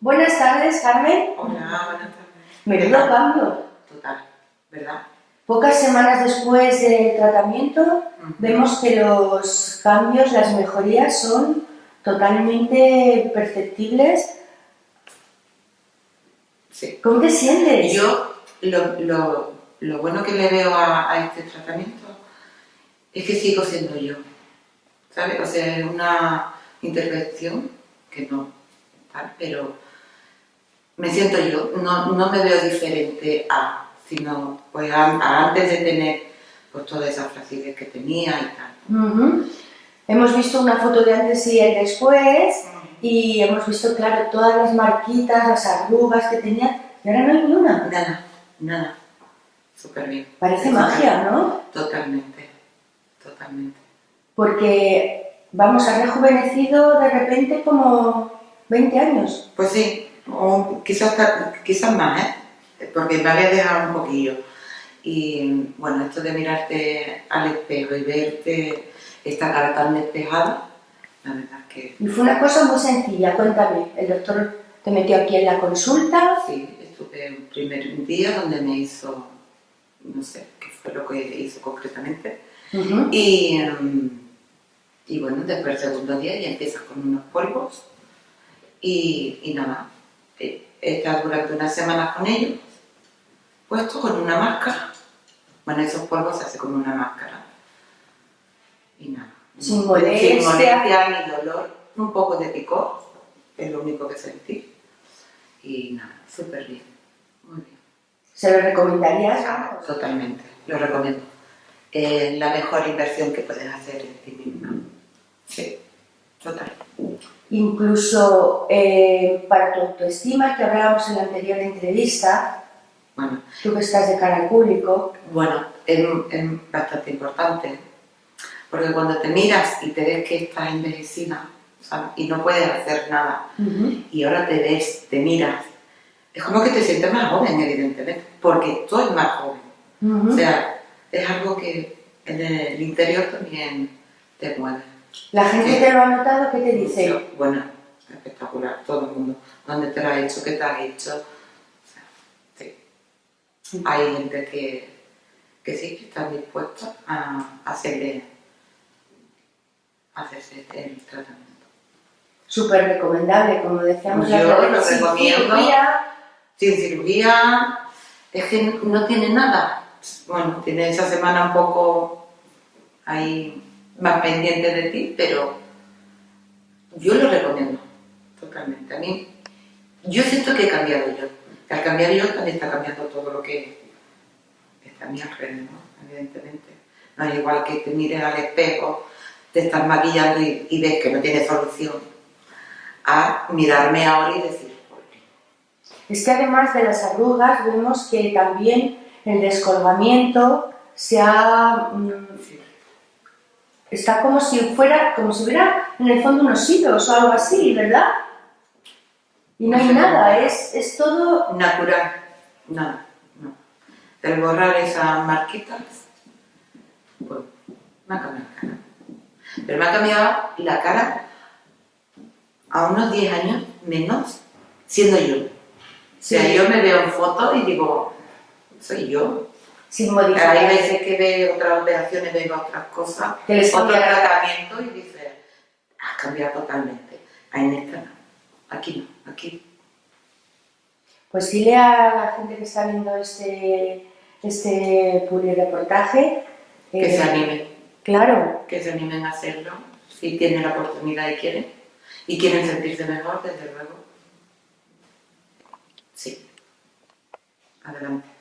Buenas tardes, Carmen. Hola, buenas tardes. Menudo cambio. Total, ¿verdad? Pocas semanas después del tratamiento, vemos que los cambios, las mejorías son totalmente perceptibles. Sí. ¿Cómo te sientes? Yo, lo, lo, lo bueno que le veo a, a este tratamiento es que sigo siendo yo, ¿sabes? O sea, es una intervención que no, tal, pero me siento yo, no, no me veo diferente a, sino pues a, a antes de tener pues toda esa flacidez que tenía y tal. Ujú. Hemos visto una foto de antes y el después y hemos visto, claro, todas las marquitas, las arrugas que tenía y ahora no hay ni una. Nada, nada, súper bien. Parece magia, ¿no? Totalmente, totalmente. Porque, vamos, ha rejuvenecido de repente como 20 años. Pues sí, o quizás, quizás más, ¿eh? Porque me había dejado un poquillo. Y bueno, esto de mirarte al espejo y verte esta cara tan despejada, la verdad es que Y fue una cosa muy sencilla, cuéntame. El doctor te metió aquí en la consulta. sí, estuve un primer día donde me hizo, no sé qué fue lo que hizo concretamente. Y, y bueno, después el segundo día ya empiezas con unos polvos y, y nada, eh, estás durante unas semanas con ellos, puesto con una máscara. Bueno, esos polvos se hace con una máscara. Y nada. Sin molestia. Sin molestia ni dolor, un poco de picor, es lo único que sentí. Y nada, súper bien, muy bien. ¿Se lo recomendarías? Vamos. Totalmente, lo recomiendo. Es la mejor inversión que puedes hacer en ti misma. Sí, total. Incluso eh, para tu autoestima, que hablábamos en la anterior entrevista, Bueno, tú que estás de cara al público, bueno, es, es bastante importante. Porque cuando te miras y te ves que estás envejecida ¿sabes? y no puedes hacer nada, y ahora te ves, te miras, es como que te sientes más joven, evidentemente, porque tú eres más joven. O sea, es algo que en el interior también te mueve. La gente Sí. te lo ha notado, ¿qué te dice? Sí, Bueno, espectacular, todo el mundo. ¿Dónde te lo ha hecho? ¿Qué te ha hecho? O sea, sí. Hay gente que, que sí, que está dispuesta a hacerle, a hacerse el tratamiento. Súper recomendable, como decíamos la Yo lo vez, sin recomiendo. cirugía. Sin cirugía, es que no tiene nada. Bueno, tiene esa semana un poco ahí más pendiente de ti, pero yo lo recomiendo totalmente. A mí, yo siento que he cambiado yo. Que al cambiar yo también está cambiando todo lo que está a mi alrededor, evidentemente. No es igual que te mires al espejo, te estás maquillando y, y ves que no tiene solución, a mirarme ahora y decir, "Joder, Es que además de las arrugas, vemos que también el descolgamiento se ha, mm, sí". Está como si fuera, como si hubiera en el fondo unos hilos o algo así, ¿verdad? Y no hay nada, es, es todo natural, nada, no. El borrar esas marquitas, pues me ha cambiado la cara. Pero me ha cambiado la cara a unos 10 años menos siendo yo. O sea, Sí. yo me veo en fotos y digo, soy yo. Sin Hay modificar. veces que veo otras operaciones, veo otras cosas, Que les otro tratamiento y dices, has cambiado totalmente. Ahí en esta no, aquí no, aquí Pues dile a la gente que está viendo este, este reportaje que se animen. Claro, que se animen a hacerlo, si tienen la oportunidad y quieren, y quieren sentirse mejor, desde luego. Sí. Adelante.